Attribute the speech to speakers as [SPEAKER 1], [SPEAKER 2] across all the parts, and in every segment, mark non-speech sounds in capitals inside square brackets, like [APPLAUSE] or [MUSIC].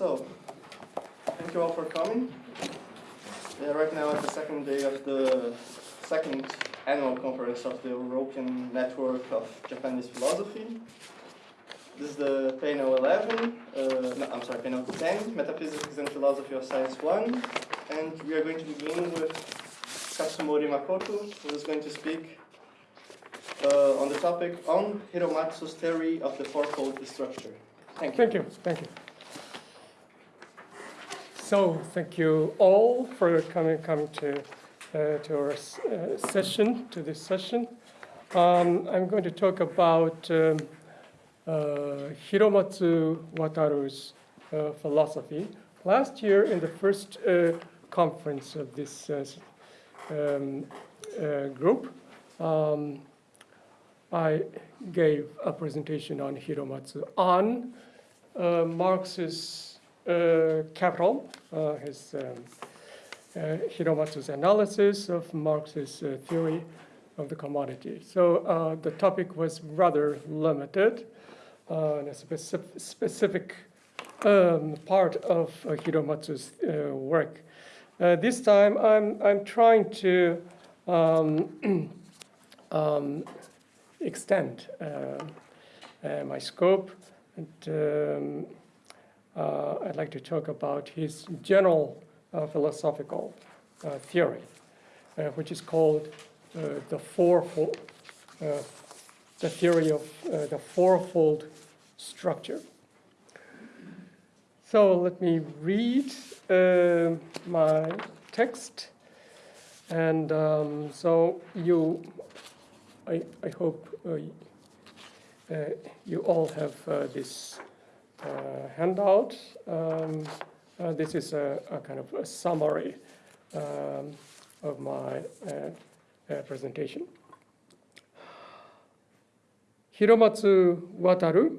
[SPEAKER 1] So, thank you all for coming. Yeah, right now it's the second day of the second annual conference of the European Network of Japanese Philosophy. This is the panel 11, uh, no, I'm sorry, panel 10, Metaphysics and Philosophy of Science 1. And we are going to begin with Katsumori Makoto, who is going to speak uh, on the topic on Hiromatsu's theory of the fourfold structure. Thank you.
[SPEAKER 2] Thank you, thank you. So, thank you all for coming, coming to, uh, to our uh, session, to this session. Um, I'm going to talk about um, uh, Hiromatsu Wataru's uh, philosophy. Last year, in the first uh, conference of this uh, um, group, um, I gave a presentation on Hiromatsu on Marx's uh, Capital, uh, his um, uh, Hiromatsu's analysis of Marx's theory of the commodity. So the topic was rather limited, a specific, specific um, part of Hiromatsu's work. This time, I'm I'm trying to um, [CLEARS THROAT] um, extend uh, uh, my scope. And um, I'd like to talk about his general uh, philosophical uh, theory, uh, which is called uh, the fourfold, uh, the theory of uh, the fourfold structure. So let me read uh, my text. And um, so you I, I hope uh, uh, you all have uh, this uh, handout. Um, uh, This is a a kind of a summary um, of my uh, uh, presentation. Hiromatsu Wataru,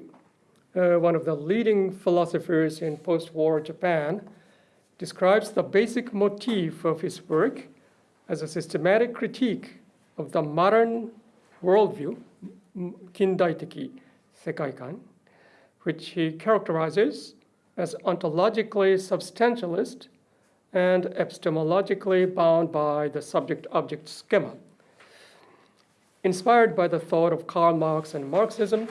[SPEAKER 2] uh, one of the leading philosophers in post-war Japan, describes the basic motif of his work as a systematic critique of the modern worldview, kindaiteki sekaikan, which he characterizes as ontologically substantialist and epistemologically bound by the subject-object schema. Inspired by the thought of Karl Marx and Marxism,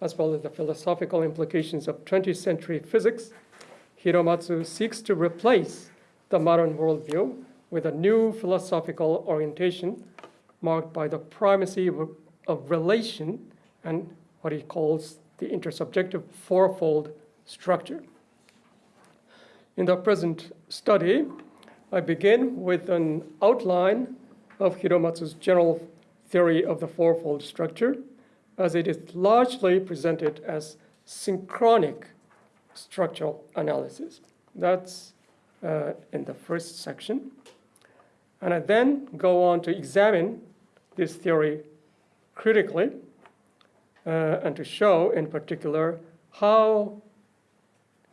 [SPEAKER 2] as well as the philosophical implications of 20th century physics, Hiromatsu seeks to replace the modern worldview with a new philosophical orientation marked by the primacy of, of relation and what he calls the intersubjective fourfold structure. In the present study, I begin with an outline of Hiromatsu's general theory of the fourfold structure, as it is largely presented as synchronic structural analysis. That's uh, in the first section. And I then go on to examine this theory critically uh, and to show, in particular, how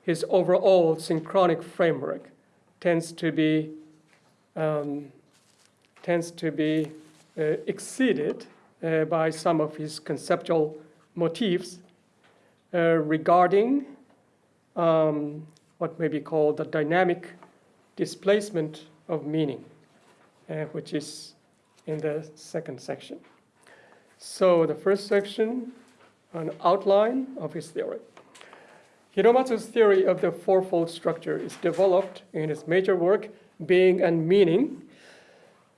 [SPEAKER 2] his overall synchronic framework tends to be um, tends to be uh, exceeded uh, by some of his conceptual motifs uh, regarding um, what may be called the dynamic displacement of meaning, uh, which is in the second section. So the first section, an outline of his theory. Hiromatsu's theory of the fourfold structure is developed in his major work, Being and Meaning.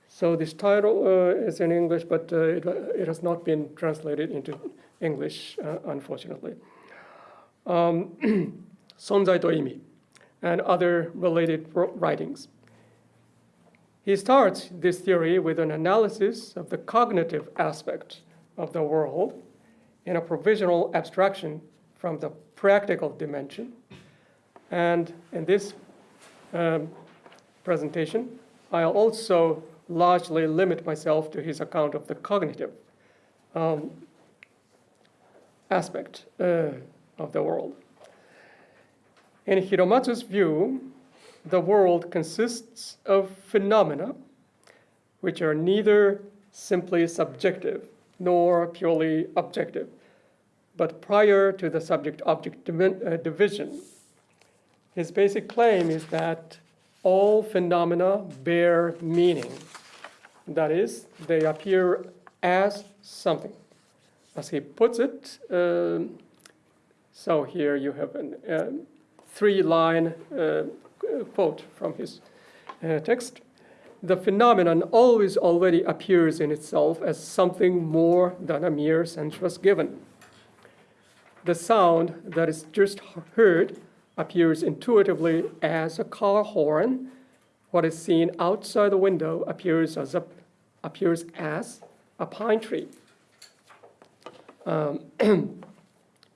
[SPEAKER 2] So this title uh, is in English, but uh, it, it, has not been translated into English, uh, unfortunately. Um, [CLEARS THROAT] Sonzai to Imi and other related writings. He starts this theory with an analysis of the cognitive aspect of the world in a provisional abstraction from the practical dimension. And in this um, presentation, I'll also largely limit myself to his account of the cognitive um, aspect uh, of the world. In Hiromatsu's view, the world consists of phenomena which are neither simply subjective nor purely objective, but prior to the subject object division, His basic claim is that all phenomena bear meaning. That is, they appear as something. As he puts it, um, so here you have a um, three line uh, quote from his uh, text. The phenomenon always already appears in itself as something more than a mere sensuous given. The sound that is just heard appears intuitively as a car horn. What is seen outside the window appears as a, appears as a pine tree. Um, [CLEARS THROAT] end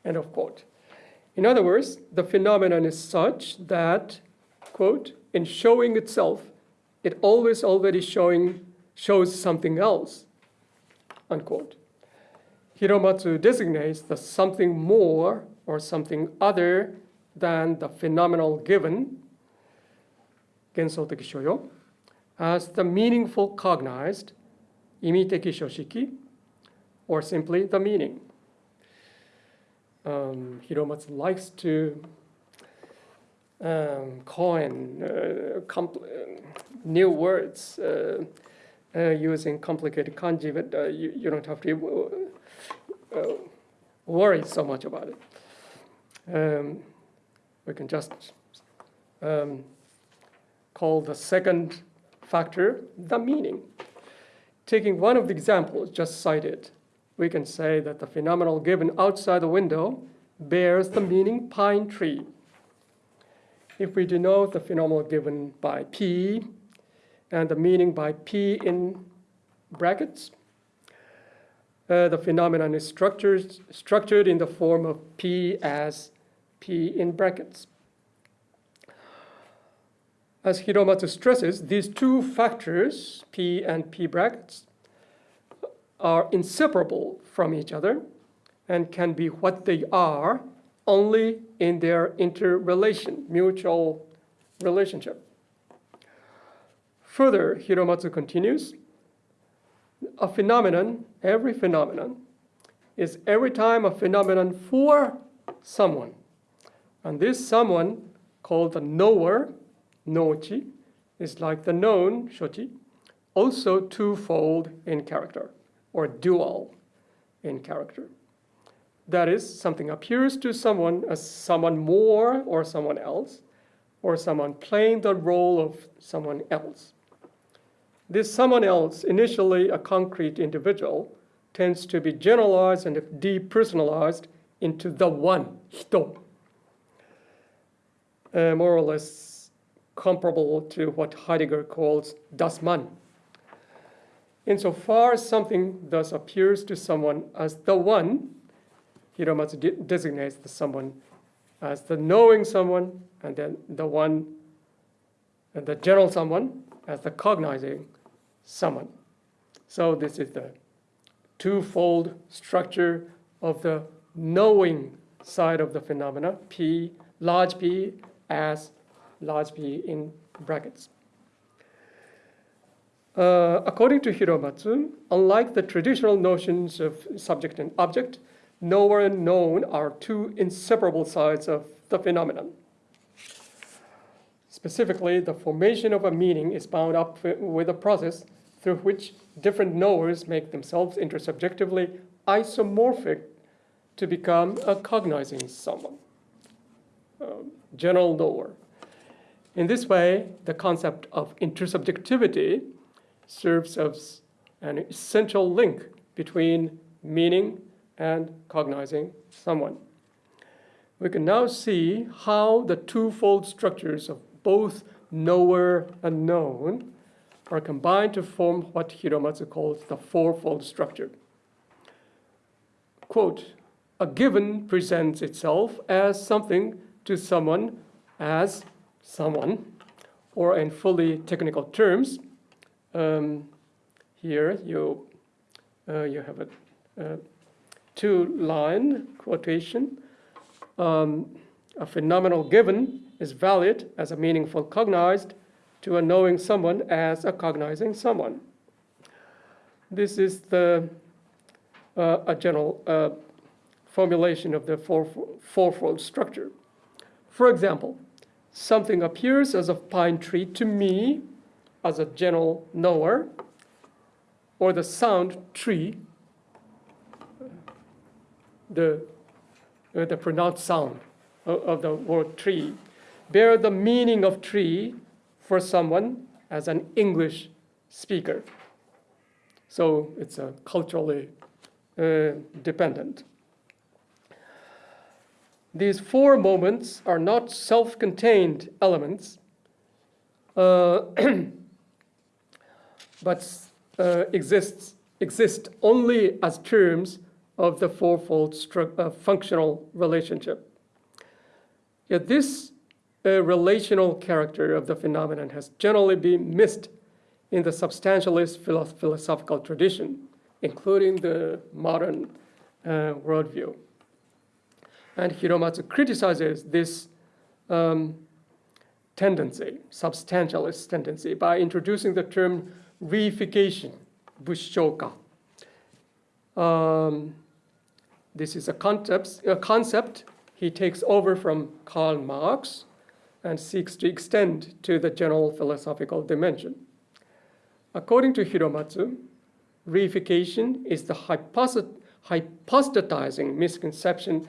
[SPEAKER 2] of quote. In other words, the phenomenon is such that, quote, in showing itself, it always already showing shows something else, unquote. Hiromatsu designates the something more or something other than the phenomenal given, gensoteki shoyo, as the meaningful cognized, imiteki shoshiki, or simply the meaning. Um, Hiromatsu likes to um, coin uh, uh, new words uh, uh, using complicated kanji, but uh, you, you don't have to uh, worry so much about it. Um, we can just um, call the second factor the meaning. Taking one of the examples just cited, we can say that the phenomenal given outside the window bears the meaning pine tree. If we denote the phenomenal given by P and the meaning by P in brackets, uh, the phenomenon is structured, structured in the form of P as P in brackets. As Hiromatsu stresses, these two factors, P and P brackets, are inseparable from each other and can be what they are only in their interrelation, mutual relationship. Further, Hiromatsu continues, a phenomenon, every phenomenon, is every time a phenomenon for someone. And this someone, called the knower, nochi, is like the known, shochi, also twofold in character, or dual in character. That is, something appears to someone as someone more or someone else, or someone playing the role of someone else. This someone else, initially a concrete individual, tends to be generalized and depersonalized into the one, hito, uh, more or less comparable to what Heidegger calls das Man. Insofar as something thus appears to someone as the one, Hiromatsu de- designates the someone as the knowing someone, and then the one, and the general someone as the cognizing someone. So this is the twofold structure of the knowing side of the phenomena, P, large P as large P in brackets. Uh, according to Hiromatsu, unlike the traditional notions of subject and object, knower and known are two inseparable sides of the phenomenon. Specifically, the formation of a meaning is bound up with a process through which different knowers make themselves intersubjectively isomorphic to become a cognizing someone, general knower. In this way, the concept of intersubjectivity serves as an essential link between meaning and cognizing someone. We can now see how the twofold structures of both knower and known are combined to form what Hiromatsu calls the fourfold structure. Quote, a given presents itself as something to someone as someone, or in fully technical terms, um, here you, uh, you have a, two-line quotation. Um, a phenomenal given is valid as a meaningful cognized to a knowing someone as a cognizing someone. This is the uh, a general uh, formulation of the four, fourfold structure. For example, something appears as a pine tree to me as a general knower, or the sound tree, the, uh, the pronounced sound of, of the word tree, bear the meaning of tree for someone as an English speaker. So it's a culturally uh, dependent. These four moments are not self-contained elements, uh, [CLEARS THROAT] but uh, exists, exist only as terms of the fourfold uh, functional relationship. Yet this uh, relational character of the phenomenon has generally been missed in the substantialist philo- philosophical tradition, including the modern uh, worldview. And Hiromatsu criticizes this um, tendency, substantialist tendency, by introducing the term reification, bushoka. Um, this is a concept, a concept he takes over from Karl Marx and seeks to extend to the general philosophical dimension. According to Hiromatsu, reification is the hypost- hypostatizing misconception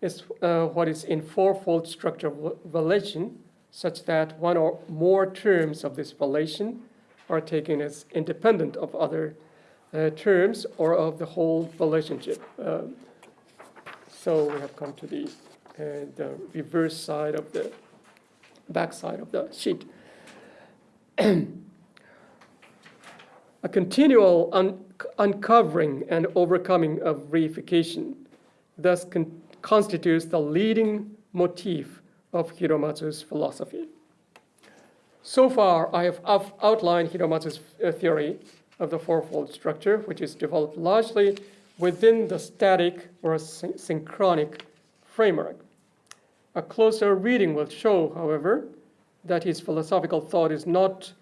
[SPEAKER 2] is uh, what is in fourfold structure of relation, such that one or more terms of this relation are taken as independent of other uh, terms or of the whole relationship. Uh, so we have come to the, uh, the reverse side of the back side of the sheet. [CLEARS THROAT] A continual un- uncovering and overcoming of reification thus con- constitutes the leading motif of Hiromatsu's philosophy. So far, I have outlined Hiromatsu's uh, theory of the fourfold structure, which is developed largely within the static or syn- synchronic framework. A closer reading will show, however, that his philosophical thought is not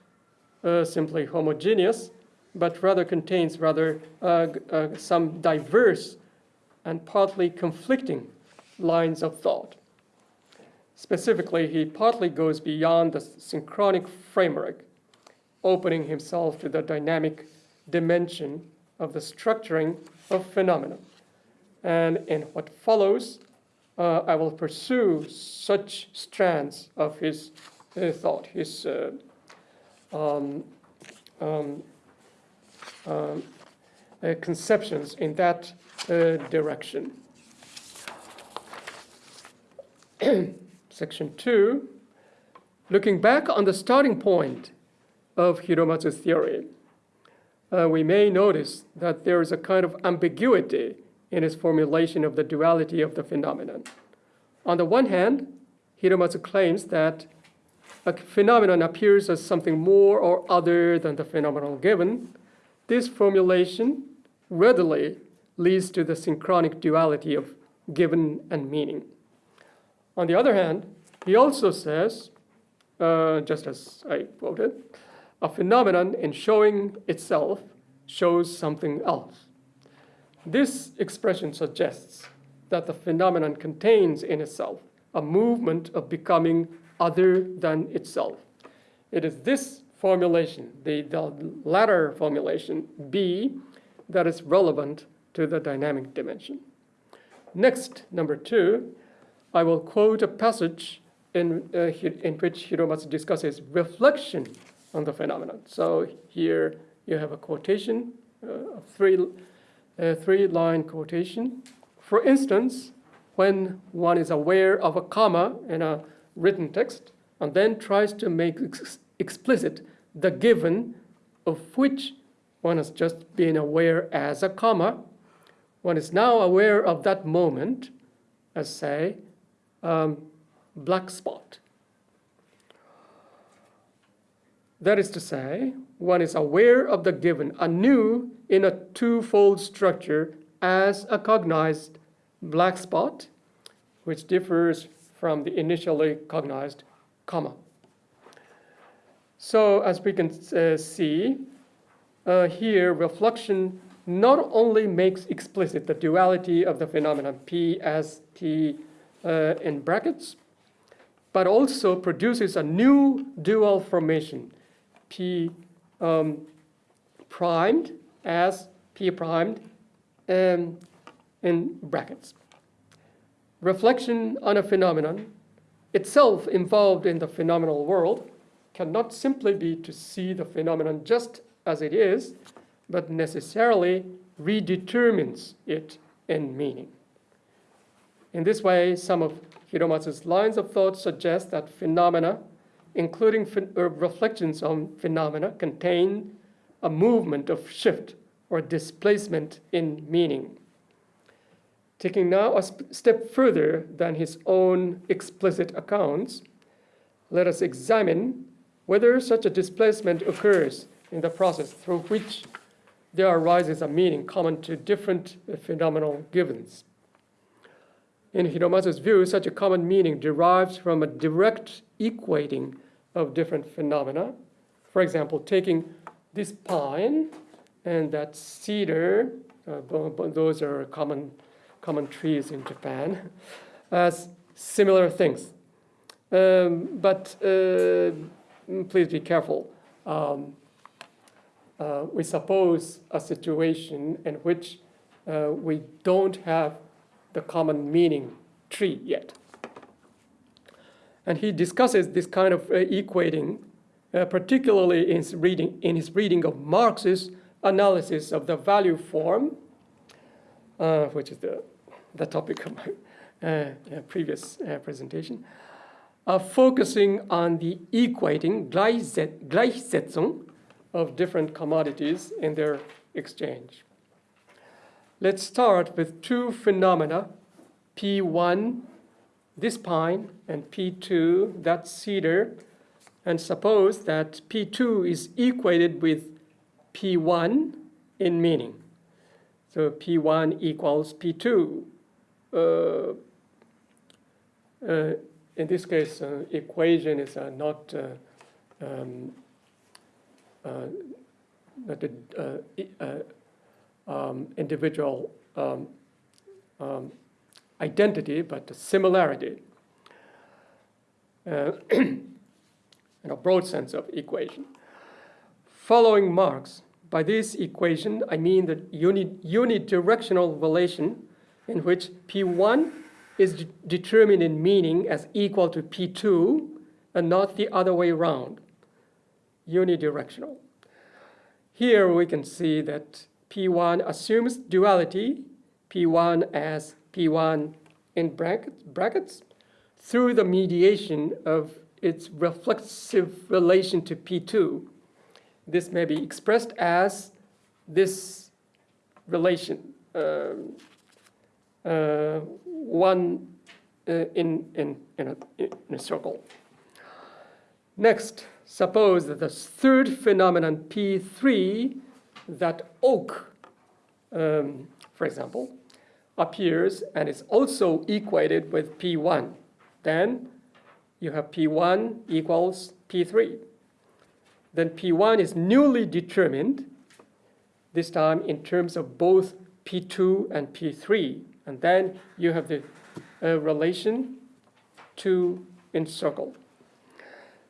[SPEAKER 2] uh, simply homogeneous, but rather contains rather uh, uh, some diverse and partly conflicting lines of thought. Specifically, he partly goes beyond the synchronic framework, opening himself to the dynamic dimension of the structuring of phenomena. And in what follows, uh, I will pursue such strands of his uh, thought, his uh, um, um, um, uh, conceptions in that uh, direction. [CLEARS THROAT] Section 2, looking back on the starting point of Hiromatsu's theory, uh, we may notice that there is a kind of ambiguity in his formulation of the duality of the phenomenon. On the one hand, Hiromatsu claims that a phenomenon appears as something more or other than the phenomenal given. This formulation readily leads to the synchronic duality of given and meaning. On the other hand, he also says, uh, just as I quoted, a phenomenon in showing itself shows something else. This expression suggests that the phenomenon contains in itself a movement of becoming other than itself. It is this formulation, the, the latter formulation, B, that is relevant to the dynamic dimension. Next, number two, I will quote a passage in, uh, in which Hiromatsu discusses reflection on the phenomenon. So here you have a quotation, uh, three, a three-line quotation. For instance, when one is aware of a comma in a written text and then tries to make ex- explicit the given of which one has just been aware as a comma, one is now aware of that moment as, say, um, black spot. That is to say, one is aware of the given anew in a twofold structure as a cognized black spot, which differs from the initially cognized comma. So, as we can uh, see, uh, here reflection not only makes explicit the duality of the phenomenon P as T uh, in brackets, but also produces a new dual formation, P um, primed as P primed um, in brackets. Reflection on a phenomenon itself involved in the phenomenal world cannot simply be to see the phenomenon just as it is, but necessarily redetermines it in meaning. In this way, some of Hiromatsu's lines of thought suggest that phenomena, including phen- uh, reflections on phenomena, contain a movement of shift or displacement in meaning. Taking now a step further than his own explicit accounts, let us examine whether such a displacement occurs in the process through which there arises a meaning common to different phenomenal givens. In Hiromatsu's view, such a common meaning derives from a direct equating of different phenomena. For example, taking this pine and that cedar, uh, those are common, common trees in Japan, as similar things. Um, but uh, please be careful. Um, uh, we suppose a situation in which uh, we don't have the common meaning tree yet. And he discusses this kind of uh, equating, uh, particularly in his, reading, in his reading of Marx's analysis of the value form, uh, which is the, the topic of my uh, uh, previous uh, presentation, focusing on the equating Gleichsetzung of different commodities in their exchange. Let's start with two phenomena, P1, this pine, and P2, that cedar, and suppose that P2 is equated with P1 in meaning. So P1 equals P2. Uh, uh, in this case, uh, equation is uh, not uh, um, uh, not um, individual um, um, identity, but the similarity. [CLEARS THROAT] In a broad sense of equation. Following Marx, by this equation, I mean the uni- unidirectional relation in which P1 is de- determined in meaning as equal to P2 and not the other way around unidirectional. Here we can see that P1 assumes duality, P1 as P1 in brackets, brackets through the mediation of its reflexive relation to P2. This may be expressed as this relation, um, uh, one uh, in, in, in, a, in a circle. Next, suppose that the third phenomenon, P3, that oak, um, for example, appears and is also equated with P1. Then you have P1 equals P3. Then P1 is newly determined, this time in terms of both P2 and P3. And then you have the uh, relation to encircle.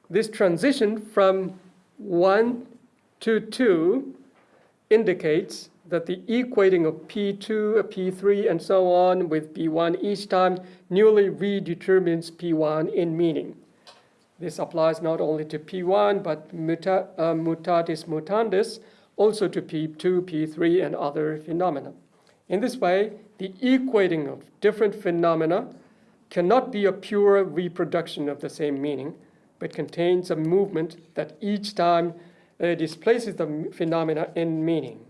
[SPEAKER 2] This transition from 1 to 2 indicates that the equating of P2, P3, and so on with P1 each time newly redetermines P1 in meaning. This applies not only to P1, but muta, uh, mutatis mutandis, also to P2, P3, and other phenomena. In this way, the equating of different phenomena cannot be a pure reproduction of the same meaning, but contains a movement that each time uh, displaces the phenomena in meaning.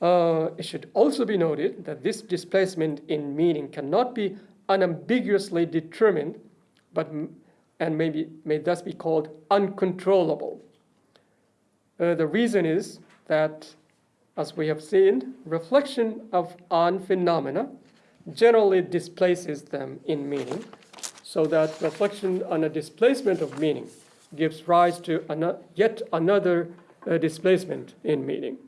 [SPEAKER 2] Uh, it should also be noted that this displacement in meaning cannot be unambiguously determined, but and maybe may thus be called uncontrollable. Uh, the reason is that, as we have seen, reflection of on phenomena generally displaces them in meaning, so that reflection on a displacement of meaning gives rise to ano- yet another uh, displacement in meaning.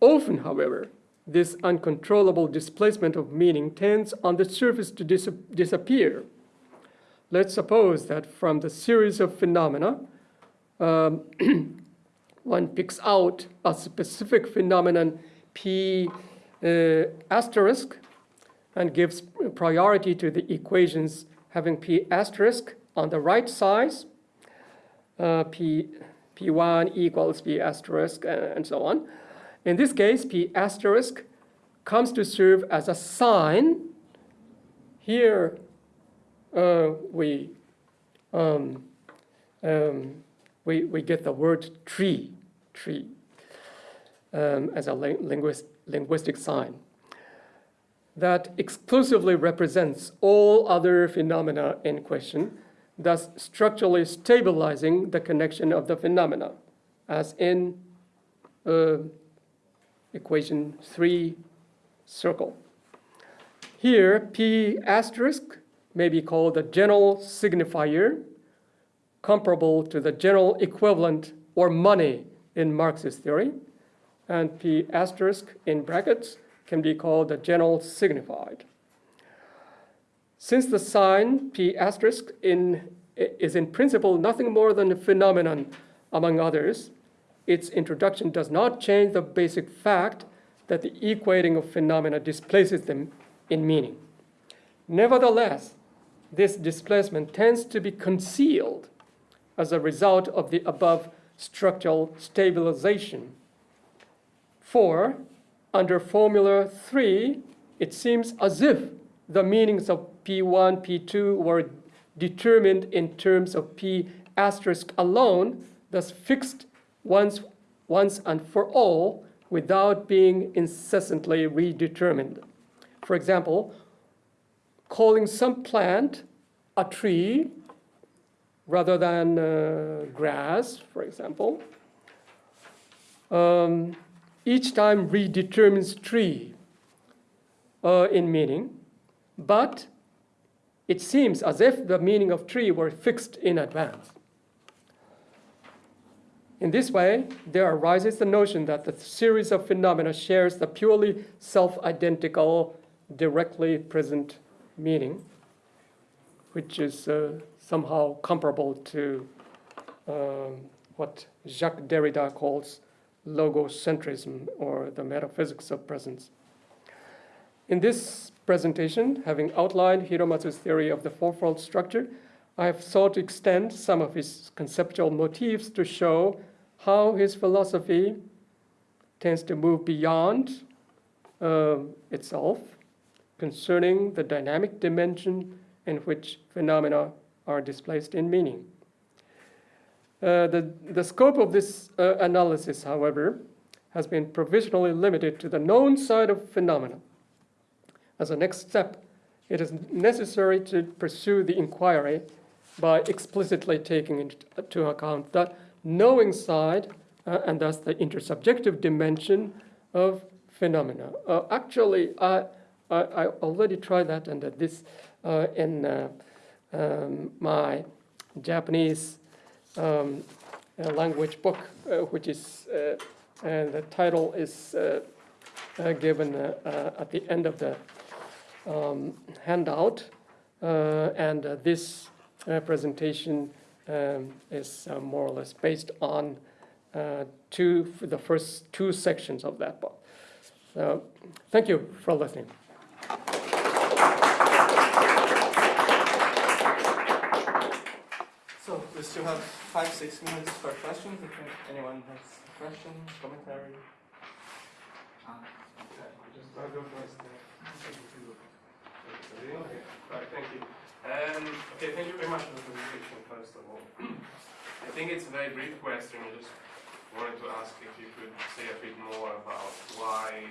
[SPEAKER 2] Often, however, this uncontrollable displacement of meaning tends on the surface to dis- disappear let's suppose that from the series of phenomena, um, [CLEARS THROAT] one picks out a specific phenomenon P uh, asterisk and gives priority to the equations having P asterisk on the right side, uh, P, P1 equals P asterisk, and, and so on. In this case, P asterisk comes to serve as a sign. Here, uh, we, um, um, we, we get the word tree, tree, um, as a lin- linguist, linguistic sign that exclusively represents all other phenomena in question, thus structurally stabilizing the connection of the phenomena, as in uh, equation 3 circle. Here, P asterisk may be called the general signifier, comparable to the general equivalent or money in Marxist theory, and P asterisk in brackets can be called the general signified. Since the sign P asterisk in, is in principle nothing more than a phenomenon among others, its introduction does not change the basic fact that the equating of phenomena displaces them in meaning. Nevertheless, this displacement tends to be concealed as a result of the above structural stabilization. For, under Formula 3, it seems as if the meanings of P1, P2 were determined in terms of P asterisk alone, thus fixed once, once and for all without being incessantly redetermined. For example, calling some plant a tree rather than uh, grass, for example, um, each time redetermines tree uh, in meaning, but it seems as if the meaning of tree were fixed in advance. In this way, there arises the notion that the series of phenomena shares the purely self-identical, directly present meaning, which is uh, somehow comparable to um, what Jacques Derrida calls logocentrism or the metaphysics of presence. In this presentation, having outlined Hiromatsu's theory of the fourfold structure, I have sought to extend some of his conceptual motifs to show how his philosophy tends to move beyond uh, itself concerning the dynamic dimension in which phenomena are displaced in meaning. Uh, the, the scope of this uh, analysis, however, has been provisionally limited to the known side of phenomena. As a next step, it is necessary to pursue the inquiry by explicitly taking into account the knowing side uh, and thus the intersubjective dimension of phenomena. Uh, actually, I, I, I already tried that and this uh, in uh, um, my Japanese um, uh, language book, which is, and the title is given at the end of the um, handout. And this presentation um, is uh, more or less based on uh, two, the first two sections of that book. So, thank you for listening.
[SPEAKER 1] So we still have five, six minutes for questions. If anyone has a question, commentary.
[SPEAKER 3] Just I'll go first. Okay, right, thank you. Um, okay, thank you very much for the presentation, first of all. [CLEARS THROAT] I think it's a very brief question. I just wanted to ask if you could say a bit more about why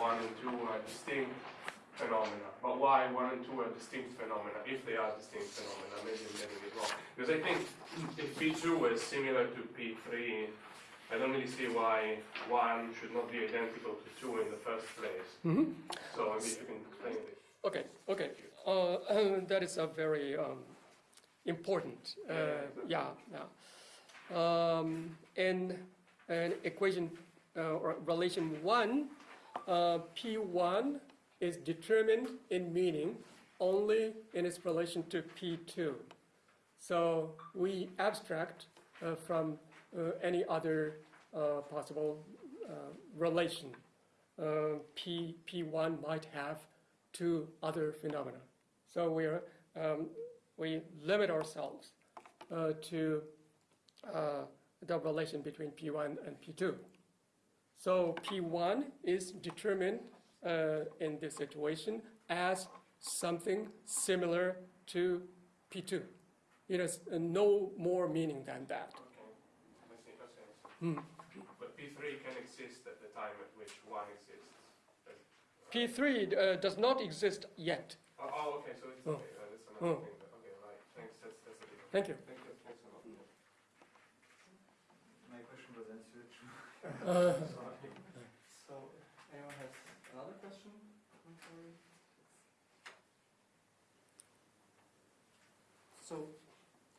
[SPEAKER 3] one and two are distinct phenomena, but why one and two are distinct phenomena, if they are distinct phenomena, maybe I'm getting it wrong. Because I think [CLEARS THROAT] if P2 was similar to P3, I don't really see why one should not be identical to two in the first place.
[SPEAKER 2] Mhm.
[SPEAKER 3] So maybe if you can explain it.
[SPEAKER 2] Okay, okay. Uh, um, that is a very um, important, uh, yeah, yeah. Um, in an equation uh, or relation one, uh, P1 is determined in meaning only in its relation to P2. So we abstract uh, from uh, any other possible relation. P, P1 might have to other phenomena. So we, are, um, we limit ourselves uh, to uh, the relation between P1 and P2. So P1 is determined uh, in this situation as something similar to P2. It has no more meaning than that.
[SPEAKER 3] Okay, I see, I.
[SPEAKER 2] Hmm.
[SPEAKER 3] But P3 can exist at the time at which 1 exists.
[SPEAKER 2] P3 uh, does not exist yet.
[SPEAKER 3] Oh, oh, okay, so it's
[SPEAKER 2] Oh.
[SPEAKER 3] okay, uh, that's another
[SPEAKER 2] Oh.
[SPEAKER 3] thing. but- Okay, right, thanks, that's, that's a different.
[SPEAKER 2] Thank you.
[SPEAKER 3] Thank you, thanks a lot.
[SPEAKER 4] My question was answered. [LAUGHS]
[SPEAKER 2] Uh,
[SPEAKER 3] Sorry.
[SPEAKER 1] So, anyone has another question? Commentary? So,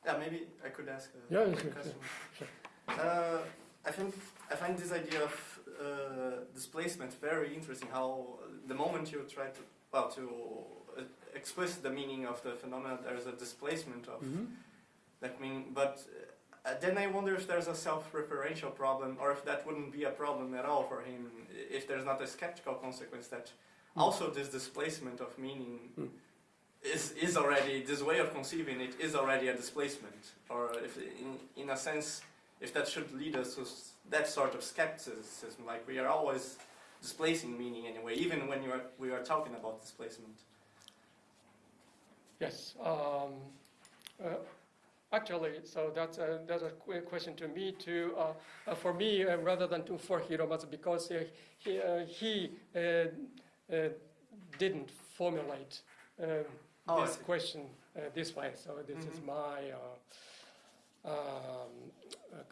[SPEAKER 1] yeah, maybe I could ask a
[SPEAKER 2] Yeah,
[SPEAKER 1] quick
[SPEAKER 2] sure,
[SPEAKER 1] question.
[SPEAKER 2] sure,
[SPEAKER 1] Uh, I think I find this idea of uh, displacement very interesting. How the moment you try to well to uh, explicit the meaning of the phenomenon, there's a displacement of
[SPEAKER 2] mhm.
[SPEAKER 1] that meaning. But uh, then I wonder if there's a self-referential problem, or if that wouldn't be a problem at all for him. If there's not a skeptical consequence that
[SPEAKER 2] Mm.
[SPEAKER 1] also this displacement of meaning
[SPEAKER 2] Mm.
[SPEAKER 1] is is already this way of conceiving it is already a displacement, or if in in a sense if that should lead us to that sort of skepticism, like we are always displacing meaning anyway, even when you are, we are talking about displacement.
[SPEAKER 2] Yes. Um, uh, actually, so that's a, that's a que- question to me too. Uh, uh, for me, uh, rather than to for Hiromatsu, because uh, he uh, he uh, uh, didn't formulate um,
[SPEAKER 1] Oh,
[SPEAKER 2] this question uh, this way. So this is
[SPEAKER 1] Mhm.
[SPEAKER 2] my uh, um, uh,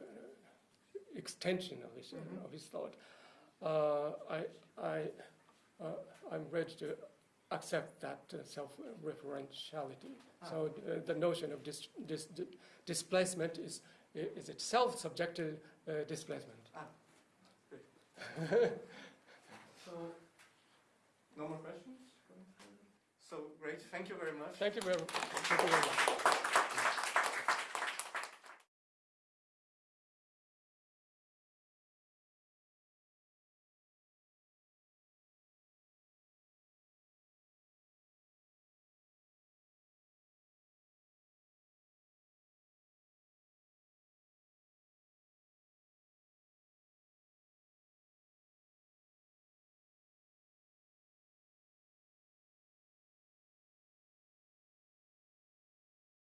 [SPEAKER 2] extension of his
[SPEAKER 1] Mhm.
[SPEAKER 2] of his thought. Uh, I I uh, I'm ready to accept that uh, self-referentiality.
[SPEAKER 1] Ah.
[SPEAKER 2] So uh, the notion of dis, dis, di- displacement is is itself subject to uh, displacement. [LAUGHS]
[SPEAKER 1] So, no more questions? [LAUGHS] So great, thank you very much.
[SPEAKER 2] Thank you very, thank you very much.